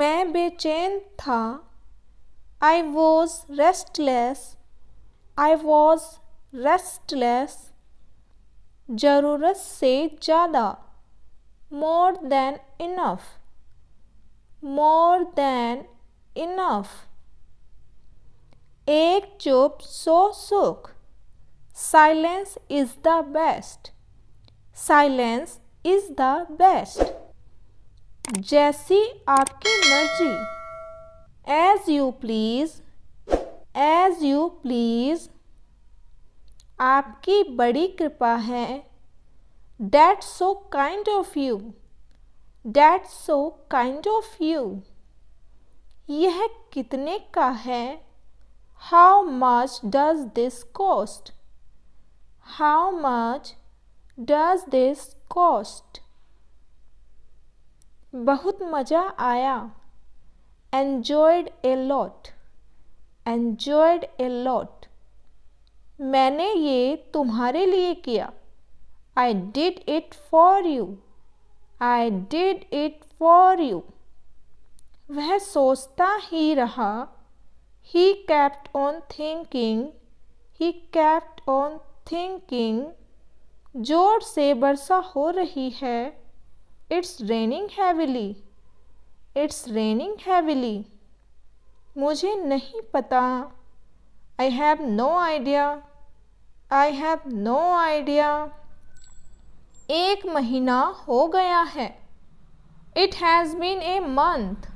मैं बेचैन था। I was restless I was restless ज़रूरत से ज़्यादा। More than enough more than enough एक चुप, सो सुख। Silence is the best silence is the best जैसी आपकी मर्ज़ी। As you please as you please आपकी बड़ी कृपा है। That so kind of you that so kind of you यह कितने का है? How much does this cost how much does this cost बहुत मज़ा आया। Enjoyed a lot enjoyed a lot मैंने ये तुम्हारे लिए किया। I did it for you I did it for you वह सोचता ही रहा। He kept on thinking he kept on thinking ज़ोर से वर्षा हो रही है। It's raining heavily it's raining heavily मुझे नहीं पता। I have no idea I have no idea एक महीना हो गया है। It has been a month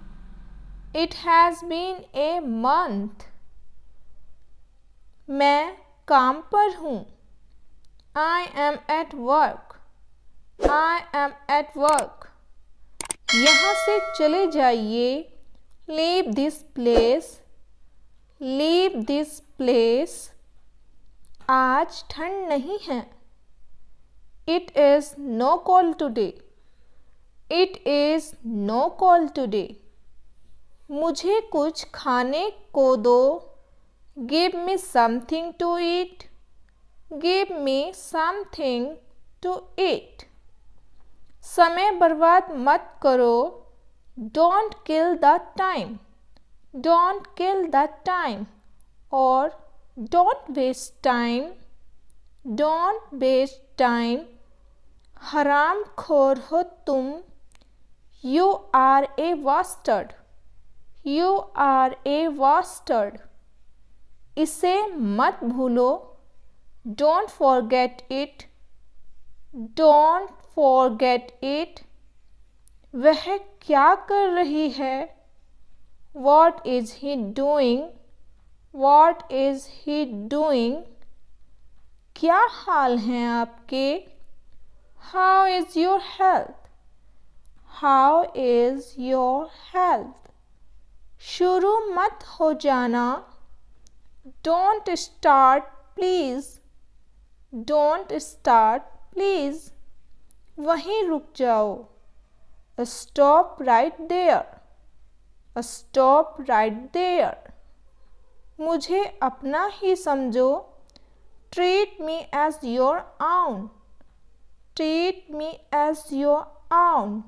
it has been a month मैं काम पर हूँ। I am at work I am at work यहाँ से चले जाइए। Leave this place leave this place आज ठंड नहीं है। It is no cold today it is no cold today मुझे कुछ खाने को दो। Give me something to eat give me something to eat समय बर्बाद मत करो। Don't kill the time don't kill the time और don't waste time don't waste time हराम खोर हो तुम। You are a waster you are a waster इसे मत भूलो। Don't forget it don't forget it वह क्या कर रही है? What is he doing what is he doing क्या हाल हैं आपके? How is your health how is your health शुरू मत हो जाना। Don't start please don't start please वहीं रुक जाओ। Stop right there stop right there मुझे अपना ही समझो। Treat me as your own treat me as your own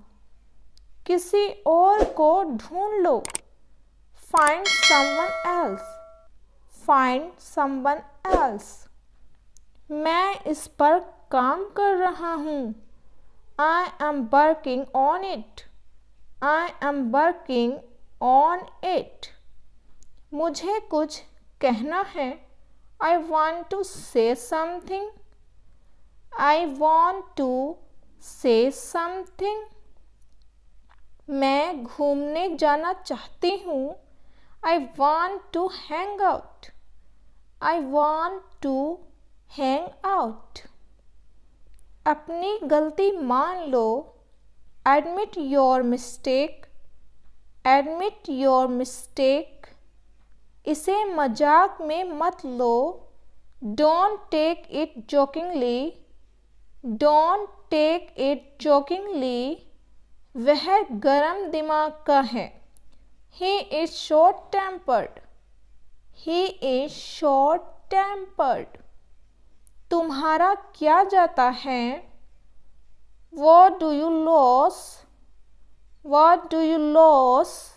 किसी और को ढूंढ लो। Find someone else find someone else मैं इस पर काम कर रहा हूँ। I am working on it. I am working on it. मुझे कुछ कहना है I want to say something. I want to say something. मैं घूमने जाना चाहती हूँ I want to hang out. I want to hang out. अपनी गलती मान लो। Admit your mistake admit your mistake इसे मज़ाक में मत लो। Don't take it jokingly don't take it jokingly वह गरम दिमाग का है। He is short tempered he is short tempered तुम्हारा क्या जाता है? What do you loss what do you loss